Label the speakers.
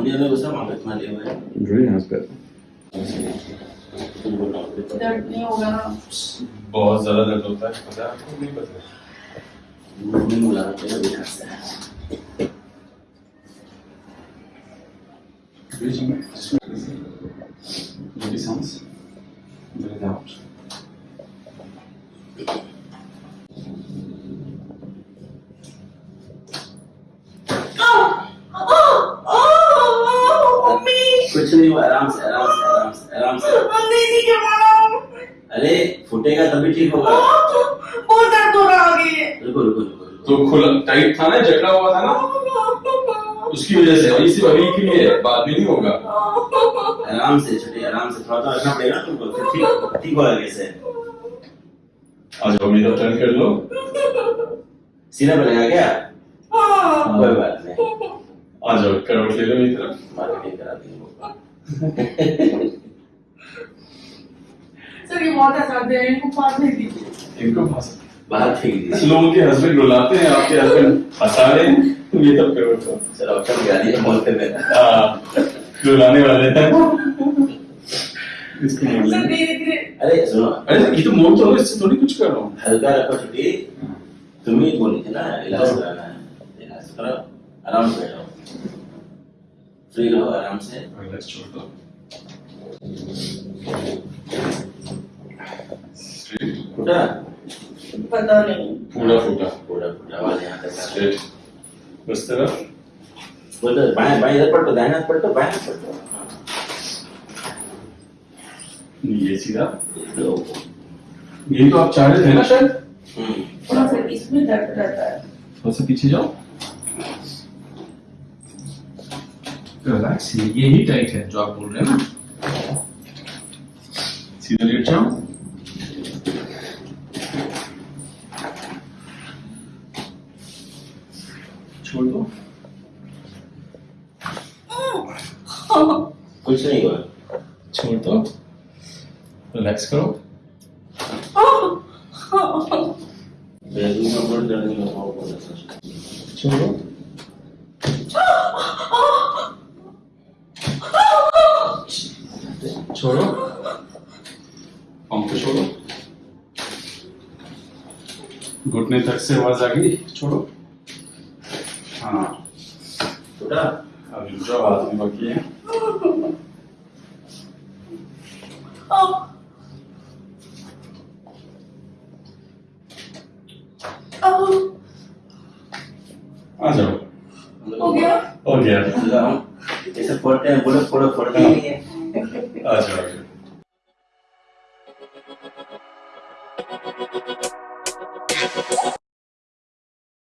Speaker 1: हुए हैं
Speaker 2: Really has good.
Speaker 1: तुम बताओ
Speaker 3: दर्द नहीं होगा। ना
Speaker 4: बहुत ज़्यादा दर्द होता है। पता है आपको? नहीं पता।
Speaker 1: में बुला रहे हैं बिना से।
Speaker 4: Maybe sounds. Breathe out.
Speaker 1: कुछ नहीं हुआ आराम से आराम से आराम से आराम से।
Speaker 3: मम्मी नहीं जमाना
Speaker 1: अरे फूटेगा तभी ठीक होगा।
Speaker 3: बहुत दर्द हो रहा है आगे।
Speaker 1: रुको रुको रुको
Speaker 4: तो खुला टाइट था ना जकड़ा हुआ था ना? उसकी वजह से वही सिर्फ़ अभी के लिए बाद में नहीं होगा।
Speaker 1: आराम से छोटे आराम से थोड़ा तो रखना पड़ेगा तुमको फिर ठीक ठीक होगा कैसे
Speaker 4: आ जाओ मेरी टर्न कर लो।
Speaker 1: सीना पे लगा क्या कोई बात नहीं।
Speaker 4: आ जाओ करवट ले लो मेरी तरफ़
Speaker 1: मार्केटिंग करा देंगे
Speaker 3: सर ये बहुत हंसाते हैं इनको पास नहीं दीजिए।
Speaker 4: इनको भाषा
Speaker 1: बाहर फेंक दीजिए
Speaker 4: लोगों के हस्बैंड रुलाते हैं आपके हस्बैंड हंसा रहे हैं ये तब करो तो।
Speaker 1: चलो कम गाड़ी बोलते में
Speaker 4: हाँ, रुलाने वाले हैं। इसको मोड़
Speaker 3: सर धीरे
Speaker 1: अरे सुनो।
Speaker 4: अरे ये तो मोड़ तो इससे थोड़ी कुछ कर रहा हूँ।
Speaker 1: हल्का रखो छुट्टी। तुम ही बोली थी ना इलाज कराना है। इलाज करो आराम से बैठो फ्री रहो आराम से।
Speaker 4: रिलैक्स छोड़ दो।
Speaker 1: फूटा?
Speaker 3: पता नहीं।
Speaker 4: पूरा फूटा।
Speaker 1: पूरा फूटा आवाज़ यहाँ तक है।
Speaker 4: स्ट्रेट बस तरफ़
Speaker 1: बोलो बाएँ बाएँ इधर पलटो दाहिना पलटो बाएँ पलटो। हाँ।
Speaker 4: ये सीधा? ये तो आप चाह रहे थे ना शायद?
Speaker 1: हम्म।
Speaker 3: थोड़ा सा इसमें दर्द रहता है।
Speaker 4: थोड़ा सा पीछे जाओ। रिलैक्स ये ये ही टाइट है जो आप बोल रहे हैं ना। सीधा लेट जाओ। छोड़ दो।
Speaker 1: कुछ नहीं हुआ।
Speaker 4: छोड़ दो। रिलैक्स करो।
Speaker 1: बैगू में बोल दर्द नहीं होगा वो बोला था
Speaker 4: छोड़ो छोड़ो। पंप छोड़ो। घुटने तक से आवाज़ आ गई छोड़ो। हाँ। अभी जो में बाकी है। आ जाओ।
Speaker 3: हो गया?
Speaker 4: हो गया।
Speaker 1: ऐसे फोड़ते हैं बोलो फोड़ो फोड़ते ही। नहीं है
Speaker 4: आ जाओ आ जाओ